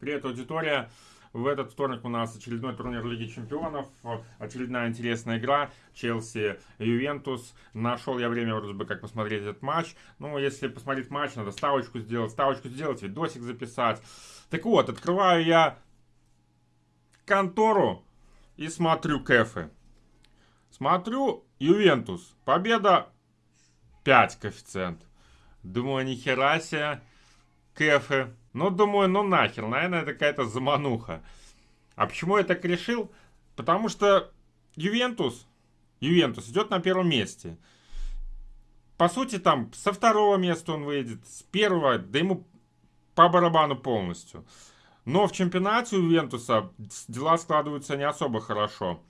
Привет, аудитория! В этот вторник у нас очередной турнир Лиги Чемпионов, очередная интересная игра, Челси Ювентус. Нашел я время вроде бы как посмотреть этот матч. Ну, если посмотреть матч, надо ставочку сделать, ставочку сделать, видосик записать. Так вот, открываю я контору и смотрю кэфы. Смотрю Ювентус, победа 5 коэффициент. Думаю, нихера себе, кэфы ну, думаю, ну нахер, наверное, это какая-то замануха. А почему я так решил? Потому что Ювентус, Ювентус идет на первом месте. По сути, там со второго места он выйдет, с первого, да ему по барабану полностью. Но в чемпионате у Ювентуса дела складываются не особо хорошо.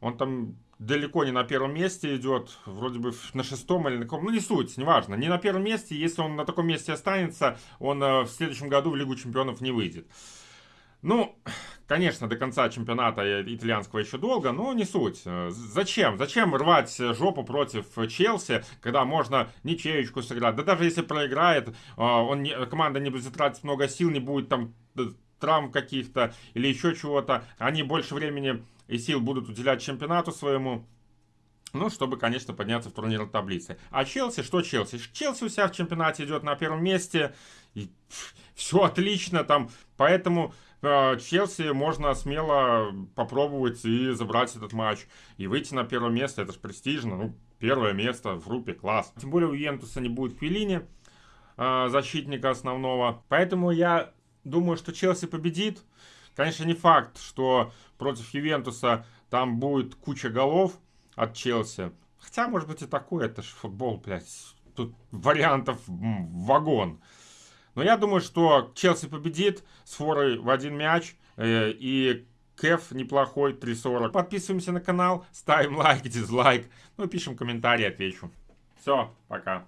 Он там далеко не на первом месте идет, вроде бы на шестом или на каком, ну не суть, неважно, не на первом месте, если он на таком месте останется, он э, в следующем году в Лигу Чемпионов не выйдет. Ну, конечно, до конца чемпионата итальянского еще долго, но не суть. Э, зачем? Зачем рвать жопу против Челси, когда можно ничеечку сыграть? Да даже если проиграет, э, он не, команда не будет затратить много сил, не будет там травм каких-то или еще чего-то. Они больше времени и сил будут уделять чемпионату своему. Ну, чтобы, конечно, подняться в турнирной таблице. А Челси, что Челси? Челси у себя в чемпионате идет на первом месте. И все отлично там. Поэтому э, Челси можно смело попробовать и забрать этот матч. И выйти на первое место. Это же престижно. Ну, первое место в группе, класс. Тем более у Ювентуса не будет Квилини, э, защитника основного. Поэтому я думаю, что Челси победит. Конечно, не факт, что против Ювентуса там будет куча голов от Челси. Хотя, может быть, и такое, это же футбол, блядь. Тут вариантов вагон. Но я думаю, что Челси победит с форой в один мяч. Э, и Кэф неплохой, 3.40. Подписываемся на канал, ставим лайк, дизлайк. Ну, пишем комментарий, отвечу. Все, пока.